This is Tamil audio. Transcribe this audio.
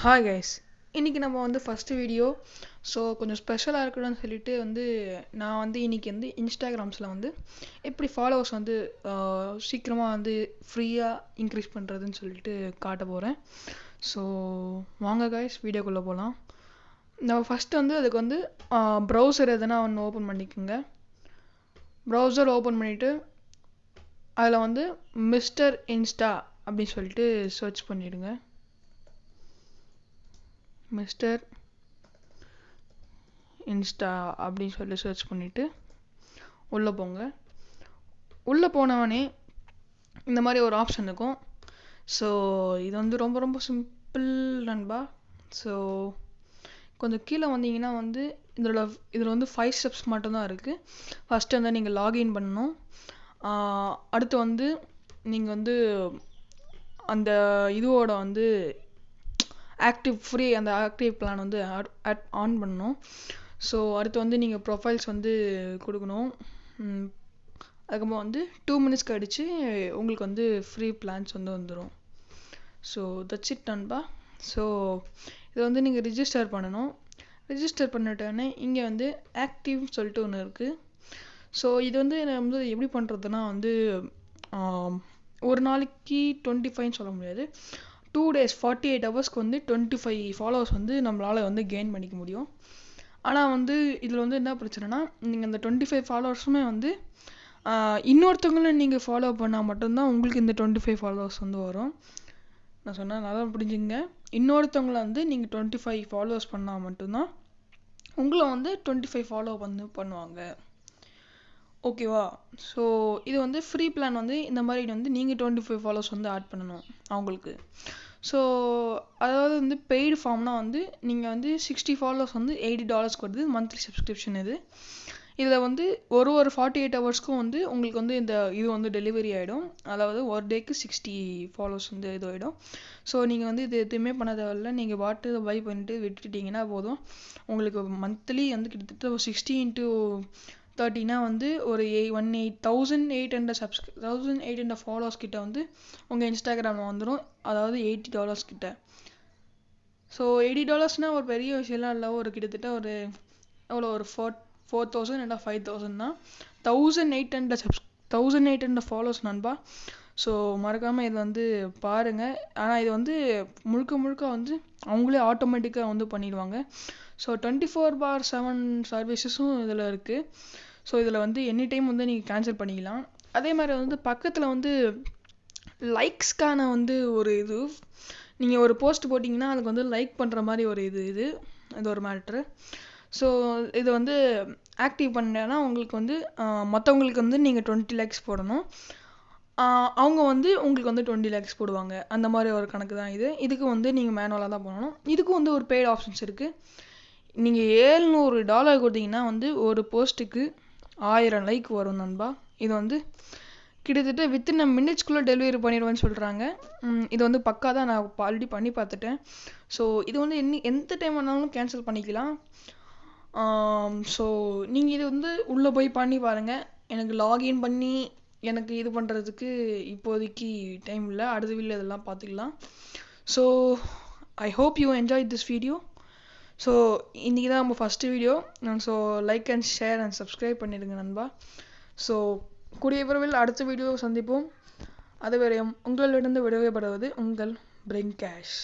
ஹாய் கைஸ் இன்றைக்கி நம்ம வந்து ஃபஸ்ட்டு வீடியோ ஸோ கொஞ்சம் ஸ்பெஷலாக இருக்கணும்னு சொல்லிட்டு வந்து நான் வந்து இன்றைக்கி வந்து இன்ஸ்டாகிராம்ஸில் வந்து எப்படி ஃபாலோவர்ஸ் வந்து சீக்கிரமாக வந்து ஃப்ரீயாக இன்க்ரீஸ் பண்ணுறதுன்னு சொல்லிட்டு காட்ட போகிறேன் ஸோ வாங்க கைஸ் வீடியோக்குள்ளே போகலாம் நம்ம ஃபஸ்ட்டு வந்து அதுக்கு வந்து ப்ரௌசர் எதுனா ஒன்று ஓப்பன் பண்ணிக்கோங்க. ப்ரௌசர் ஓப்பன் பண்ணிவிட்டு அதில் வந்து மிஸ்டர் இன்ஸ்டா அப்படின்னு சொல்லிட்டு சர்ச் பண்ணிவிடுங்க மிஸ்டர் இன்ஸ்டா அப்படின்னு சொல்லி சர்ச் பண்ணிவிட்டு உள்ளே போங்க. உள்ளே போனவனே இந்த மாதிரி ஒரு ஆப்ஷன் இருக்கும். ஸோ இது வந்து ரொம்ப ரொம்ப சிம்பிள் நண்பா. ஸோ கொஞ்சம் கீழே வந்தீங்கன்னா வந்து இதோட இதில் வந்து ஃபைவ் ஸ்டெப்ஸ் மட்டும்தான் இருக்குது ஃபஸ்ட்டு வந்து நீங்கள் லாகின் பண்ணணும். அடுத்து வந்து நீங்கள் வந்து அந்த இதுவோட வந்து ஆக்டிவ் ஃப்ரீ அந்த ஆக்டிவ் பிளான் வந்து ஆட் ஆன் பண்ணணும். ஸோ அடுத்து வந்து நீங்கள் ப்ரொஃபைல்ஸ் வந்து கொடுக்கணும். அதுக்கப்புறம் வந்து டூ மினிட்ஸ் கழித்து உங்களுக்கு வந்து ஃப்ரீ பிளான்ஸ் வந்து வந்துடும் ஸோ தட்ஸ் இட் நண்பா. ஸோ இதை வந்து நீங்கள் ரிஜிஸ்டர் பண்ணணும். ரிஜிஸ்டர் பண்ணிட்டோன்னே இங்கே வந்து ஆக்டிவ்னு சொல்லிட்டு ஒன்று இருக்குது ஸோ இது வந்து நான் வந்து எப்படி பண்ணுறதுனா வந்து ஒரு நாளைக்கு டுவெண்ட்டி ஃபைவ்னு சொல்ல முடியாது. டூ டேஸ் ஃபார்ட்டி எயிட் ஹவர்ஸ்க்கு வந்து டுவெண்ட்டி ஃபைவ் ஃபாலோவர்ஸ் வந்து நம்மளால் வந்து கெயின் பண்ணிக்க முடியும். ஆனால் வந்து இதில் வந்து என்ன பிரச்சனைனா நீங்கள் இந்த டுவெண்ட்டி ஃபைவ் ஃபாலோவர்ஸுமே வந்து இன்னொருத்தவங்களும் நீங்கள் ஃபாலோ பண்ணால் மட்டும்தான் உங்களுக்கு இந்த டுவெண்ட்டி ஃபைவ் ஃபாலோவர்ஸ் வந்து வரும். நான் சொன்னேன் நல்லா புரிஞ்சுங்க இன்னொருத்தவங்கள வந்து நீங்கள் டுவெண்ட்டி ஃபைவ் ஃபாலோவர்ஸ் பண்ணால் மட்டும்தான் உங்களை வந்து டுவெண்ட்டி ஃபைவ் ஃபாலோ வந்து பண்ணுவாங்க. ஓகேவா ஸோ இது வந்து ஃப்ரீ பிளான் வந்து இந்த மாதிரி வந்து நீங்கள் டுவெண்ட்டி ஃபைவ் ஃபாலோவர்ஸ் வந்து ஆட் பண்ணணும் அவங்களுக்கு. ஸோ அதாவது வந்து பெய்டு ஃபார்ம்னா வந்து நீங்கள் வந்து சிக்ஸ்டி ஃபாலோவர்ஸ் வந்து எயிட்டி டாலர்ஸ்க்கு வருது. மந்த்லி சப்ஸ்கிரிப்ஷன் இது. இதில் வந்து ஒரு ஒரு ஃபார்ட்டி எயிட் ஹவர்ஸ்க்கும் வந்து உங்களுக்கு வந்து இந்த இது வந்து டெலிவரி ஆகிடும் அதாவது ஒரு டேக்கு சிக்ஸ்டி ஃபாலோவர்ஸ் வந்து இது ஆகிடும் ஸோ நீங்கள் வந்து இது எதுவுமே பண்ண தேவையில்ல நீங்கள் பாட்டு பை பண்ணிட்டு விட்டுட்டிங்கன்னா போதும். உங்களுக்கு மந்த்லி வந்து கிட்டத்தட்ட ஒரு சிக்ஸ்டி இன்ட்டு தேர்ட்டினா வந்து ஒரு எய் one eight thousand eight hundred சப்ஸ்கிரி thousand eight hundred followers கிட்ட வந்து உங்கள் இன்ஸ்டாகிராமில் வந்துடும் அதாவது எயிட்டி டாலர்ஸ் கிட்ட. ஸோ எயிட்டி டாலர்ஸ்னால் ஒரு பெரிய விஷயம்லாம் இல்லை. ஒரு கிட்டத்தட்ட ஒரு எவ்வளோ ஒரு ஃபோர் ஃபோர் தௌசண்ட் இல்லை ஃபைவ் தௌசண்ட் தான். Thousand eight hundred subs thousand eight hundred followers நண்பா. ஸோ மறக்காமல் இது வந்து பாருங்கள் ஆனால் இது வந்து முழுக்க முழுக்க வந்து அவங்களே ஆட்டோமேட்டிக்காக வந்து பண்ணிடுவாங்க. So twenty four by seven சர்வீசஸும் இதில் இருக்குது ஸோ இதில் வந்து எனி டைம் வந்து நீங்கள் கேன்சல் பண்ணிக்கலாம். அதே மாதிரி வந்து பக்கத்தில் வந்து லைக்ஸ்க்கான வந்து ஒரு இது. நீங்கள் ஒரு போஸ்ட் போட்டிங்கன்னா அதுக்கு வந்து லைக் பண்ணுற மாதிரி ஒரு இது இது. இது ஒரு மேட்ரு ஸோ இது வந்து ஆக்டிவ் பண்ணேன்னா உங்களுக்கு வந்து மற்றவங்களுக்கு வந்து நீங்கள் டுவெண்ட்டி லேக்ஸ் போடணும். அவங்க வந்து உங்களுக்கு வந்து டுவெண்ட்டி லேக்ஸ் போடுவாங்க. அந்த மாதிரி ஒரு கணக்கு தான் இது. இதுக்கு வந்து நீங்கள் மேனுவலாக தான் பண்ணணும் இதுக்கும் வந்து ஒரு பெய்டு ஆப்ஷன்ஸ் இருக்குது நீங்கள் ஏழ்நூறு டாலர் கொடுத்தீங்கன்னா வந்து ஒரு போஸ்ட்டுக்கு ஆயிரம் லைக் வரும் நண்பா. இது வந்து கிட்டத்தட்ட வித்தின் அ மினிட்ஸ்குள்ளே டெலிவரி பண்ணிடுவேன்னு சொல்கிறாங்க இது வந்து பக்கா தான் நான் ஆல்ரெடி பண்ணி பார்த்துட்டேன். ஸோ இது வந்து என்ன எந்த டைம் வேணாலும் கேன்சல் பண்ணிக்கலாம். ஸோ நீங்கள் இது வந்து உள்ளே போய் பண்ணி பாருங்கள் எனக்கு லாகின் பண்ணி எனக்கு இது பண்ணுறதுக்கு இப்போதைக்கு டைம் இல்லை. அடுத்த வீட்டில் இதெல்லாம் பார்த்துக்கலாம். So I hope you enjoy this video so இன்றைக்கி தான் நம்ம first video so like and share and subscribe பண்ணிடுங்க நண்பா. ஸோ கூடிய விரைவில் அடுத்த வீடியோ சந்திப்போம். அதுவரையும் உங்களிடந்து விடுவிப்படுவது உங்கள் பிரிங் கேஷ்